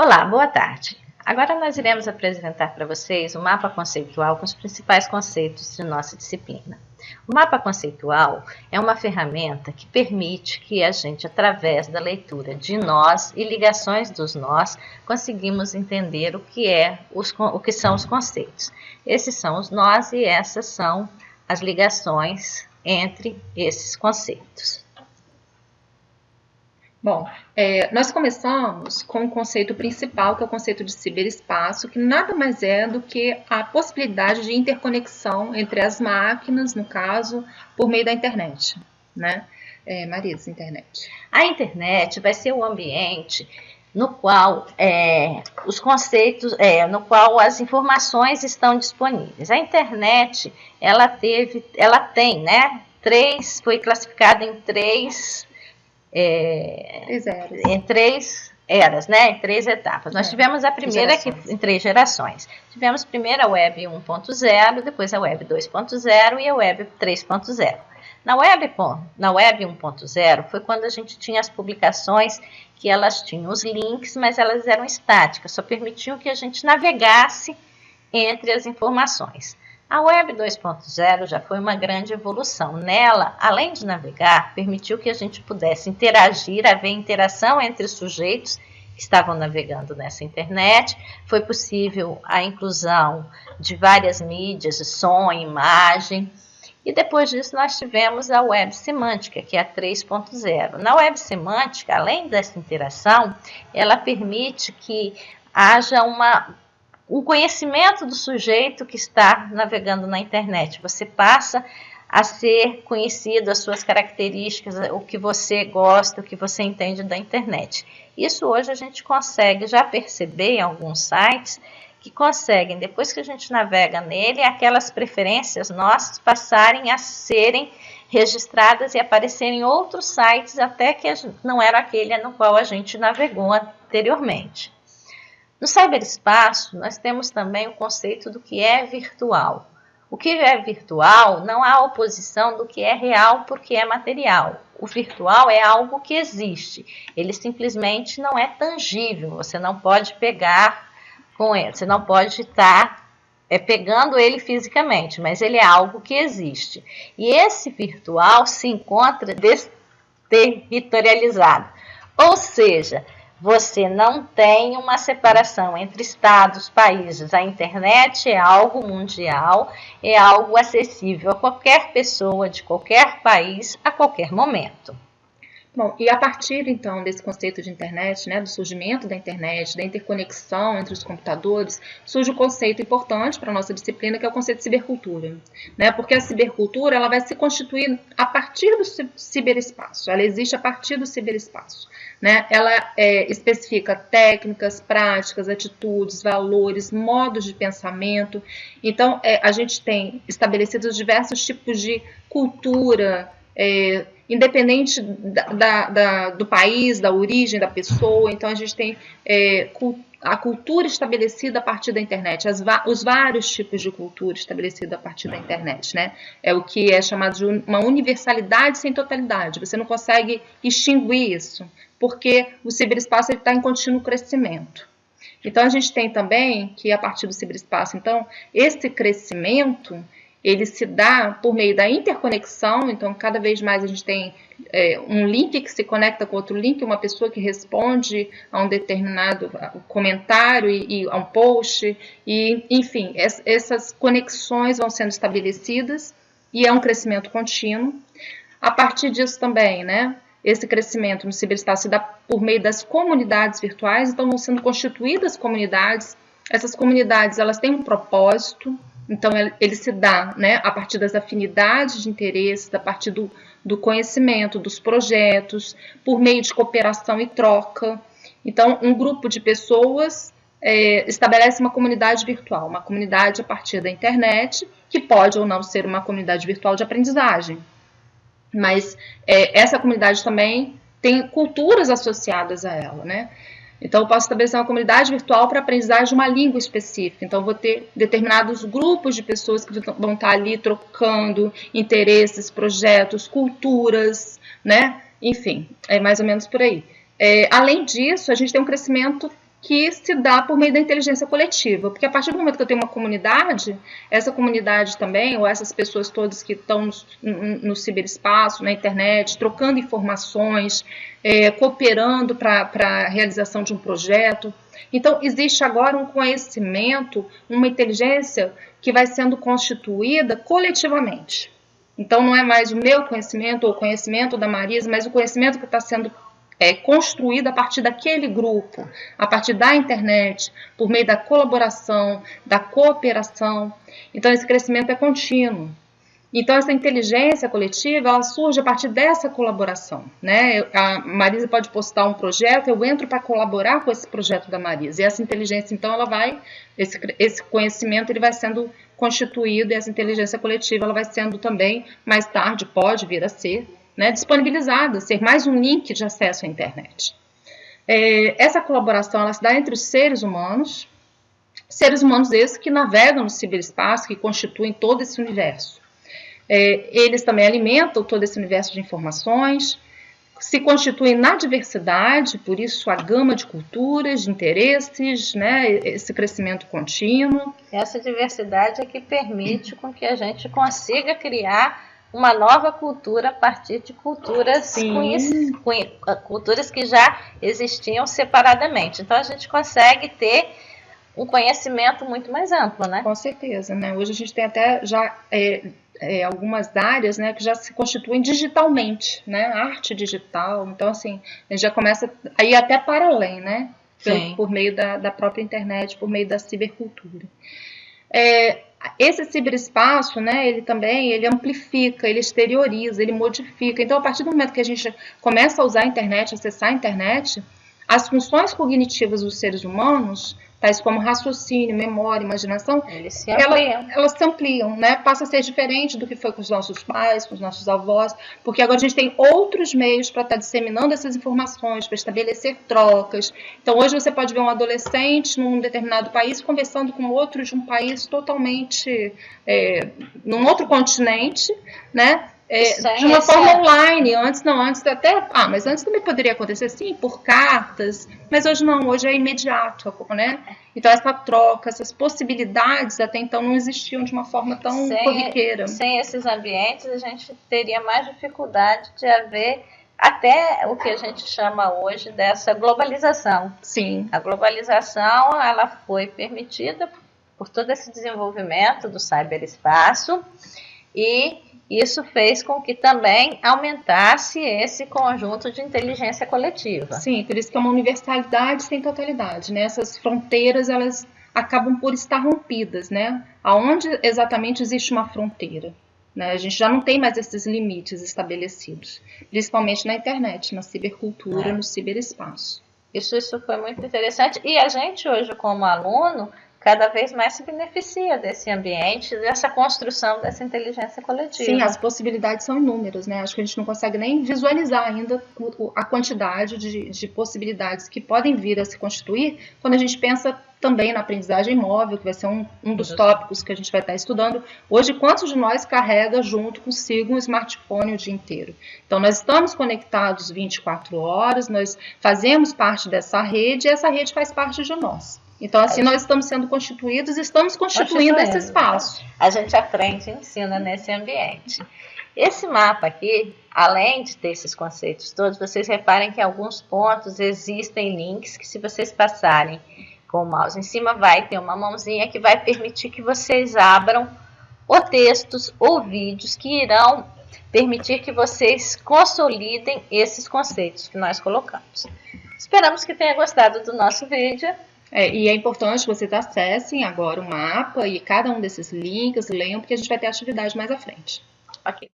Olá, boa tarde. Agora nós iremos apresentar para vocês o mapa conceitual com os principais conceitos de nossa disciplina. O mapa conceitual é uma ferramenta que permite que a gente, através da leitura de nós e ligações dos nós, conseguimos entender o que, é os, o que são os conceitos. Esses são os nós e essas são as ligações entre esses conceitos. Bom, é, nós começamos com o conceito principal, que é o conceito de ciberespaço, que nada mais é do que a possibilidade de interconexão entre as máquinas, no caso, por meio da internet. Né? É, Marisa, internet. A internet vai ser o ambiente no qual é, os conceitos, é, no qual as informações estão disponíveis. A internet, ela teve, ela tem, né? Três, foi classificada em três é, em três eras, né, em três etapas. Nós é, tivemos a primeira que, em três gerações. Tivemos primeiro a Web 1.0, depois a Web 2.0 e a Web 3.0. Na Web, na Web 1.0 foi quando a gente tinha as publicações que elas tinham os links, mas elas eram estáticas, só permitiam que a gente navegasse entre as informações. A Web 2.0 já foi uma grande evolução. Nela, além de navegar, permitiu que a gente pudesse interagir, haver interação entre os sujeitos que estavam navegando nessa internet. Foi possível a inclusão de várias mídias, som, imagem. E depois disso, nós tivemos a web semântica, que é a 3.0. Na web semântica, além dessa interação, ela permite que haja uma o conhecimento do sujeito que está navegando na internet. Você passa a ser conhecido, as suas características, o que você gosta, o que você entende da internet. Isso hoje a gente consegue já perceber em alguns sites que conseguem, depois que a gente navega nele, aquelas preferências nossas passarem a serem registradas e aparecerem em outros sites até que não era aquele no qual a gente navegou anteriormente. No cyberespaço, nós temos também o conceito do que é virtual. O que é virtual não há oposição do que é real porque é material. O virtual é algo que existe, ele simplesmente não é tangível, você não pode pegar com ele, você não pode estar é, pegando ele fisicamente, mas ele é algo que existe. E esse virtual se encontra desterritorializado, ou seja, você não tem uma separação entre estados, países. A internet é algo mundial, é algo acessível a qualquer pessoa de qualquer país a qualquer momento. Bom, e a partir então desse conceito de internet, né, do surgimento da internet, da interconexão entre os computadores, surge um conceito importante para a nossa disciplina, que é o conceito de cibercultura. Né? Porque a cibercultura ela vai se constituir a partir do ciberespaço, ela existe a partir do ciberespaço. Né? Ela é, especifica técnicas, práticas, atitudes, valores, modos de pensamento. Então, é, a gente tem estabelecidos diversos tipos de cultura, é, independente da, da, da, do país, da origem da pessoa. Então, a gente tem é, a cultura estabelecida a partir da internet, as, os vários tipos de cultura estabelecida a partir da internet. Né? É o que é chamado de uma universalidade sem totalidade. Você não consegue extinguir isso, porque o ciberespaço está em contínuo crescimento. Então, a gente tem também que, a partir do ciberespaço, então, esse crescimento ele se dá por meio da interconexão, então cada vez mais a gente tem é, um link que se conecta com outro link, uma pessoa que responde a um determinado comentário e, e a um post, e enfim, es, essas conexões vão sendo estabelecidas e é um crescimento contínuo. A partir disso também, né, esse crescimento no ciberespaço se dá por meio das comunidades virtuais, então vão sendo constituídas comunidades, essas comunidades elas têm um propósito, então, ele se dá né, a partir das afinidades de interesses, a partir do, do conhecimento, dos projetos, por meio de cooperação e troca. Então, um grupo de pessoas é, estabelece uma comunidade virtual, uma comunidade a partir da internet, que pode ou não ser uma comunidade virtual de aprendizagem. Mas é, essa comunidade também tem culturas associadas a ela, né? Então, eu posso estabelecer uma comunidade virtual para aprendizagem de uma língua específica. Então, vou ter determinados grupos de pessoas que vão estar ali trocando interesses, projetos, culturas, né? Enfim, é mais ou menos por aí. É, além disso, a gente tem um crescimento que se dá por meio da inteligência coletiva, porque a partir do momento que eu tenho uma comunidade, essa comunidade também, ou essas pessoas todas que estão no, no, ciberespaço, na internet, trocando informações, é, cooperando para a realização de um projeto. Então, existe agora um conhecimento, uma inteligência que vai sendo constituída coletivamente. Então, não é mais o meu conhecimento ou o conhecimento da Marisa, mas o conhecimento que está sendo é, construído a partir daquele grupo, a partir da internet, por meio da colaboração, da cooperação. Então, esse crescimento é contínuo. Então, essa inteligência coletiva, ela surge a partir dessa colaboração, né? A Marisa pode postar um projeto, eu entro para colaborar com esse projeto da Marisa. E essa inteligência, então, ela vai, esse, esse conhecimento, ele vai sendo constituído e essa inteligência coletiva, ela vai sendo também, mais tarde, pode vir a ser, né, disponibilizada, ser mais um link de acesso à internet. É, essa colaboração, ela se dá entre os seres humanos, seres humanos esses que navegam no ciberespaço, que constituem todo esse universo. É, eles também alimentam todo esse universo de informações, se constituem na diversidade, por isso a gama de culturas, de interesses, né, esse crescimento contínuo. Essa diversidade é que permite com que a gente consiga criar uma nova cultura a partir de culturas culturas que já existiam separadamente. Então a gente consegue ter um conhecimento muito mais amplo, né? Com certeza, né? Hoje a gente tem até já é, é, algumas áreas né, que já se constituem digitalmente, né? Arte digital. Então, assim, a gente já começa a ir até para além, né? Por, por meio da, da, própria internet, por meio da cibercultura. É, esse ciberespaço, né, ele também ele amplifica, ele exterioriza, ele modifica. Então, a partir do momento que a gente começa a usar a internet, acessar a internet, as funções cognitivas dos seres humanos tais como raciocínio, memória, imaginação, ela, elas se ampliam, né? Passa a ser diferente do que foi com os nossos pais, com os nossos avós, porque agora a gente tem outros meios para estar tá disseminando essas informações, para estabelecer trocas. Então, hoje você pode ver um adolescente num determinado país conversando com outro de um país totalmente, é, num outro continente, né? É, de uma forma é. online. Antes não, antes até. Ah, mas antes também poderia acontecer sim, por cartas, mas hoje não, hoje é imediato, né? Então essa troca, essas possibilidades até então não existiam de uma forma tão sem, corriqueira. Sem esses ambientes, a gente teria mais dificuldade de haver até o que a gente chama hoje dessa globalização. Sim. A globalização ela foi permitida por todo esse desenvolvimento do cyberespaço e isso fez com que também aumentasse esse conjunto de inteligência coletiva. Sim, por isso que é uma universalidade sem totalidade, né? Essas fronteiras, elas acabam por estar rompidas, né? Aonde exatamente existe uma fronteira? Né? A gente já não tem mais esses limites estabelecidos, principalmente na internet, na cibercultura, é. no ciberespaço. Isso, isso foi muito interessante. E a gente hoje, como aluno, cada vez mais se beneficia desse ambiente, dessa construção dessa inteligência coletiva. Sim, as possibilidades são inúmeras, né? Acho que a gente não consegue nem visualizar ainda a quantidade de, de possibilidades que podem vir a se constituir quando a gente pensa também na aprendizagem móvel, que vai ser um, um dos tópicos que a gente vai estar estudando. Hoje, quantos de nós carrega junto consigo um smartphone o dia inteiro? Então, nós estamos conectados 24 horas, nós fazemos parte dessa rede e essa rede faz parte de nós. Então, assim, nós estamos sendo constituídos e estamos constituindo esse espaço. A gente aprende e ensina nesse ambiente. Esse mapa aqui, além de ter esses conceitos todos, vocês reparem que em alguns pontos existem links que se vocês passarem com o mouse em cima, vai ter uma mãozinha que vai permitir que vocês abram ou textos ou vídeos que irão permitir que vocês consolidem esses conceitos que nós colocamos. Esperamos que tenha gostado do nosso vídeo. É, e é importante que vocês acessem agora o mapa e cada um desses links, leiam, porque a gente vai ter atividade mais à frente. Ok.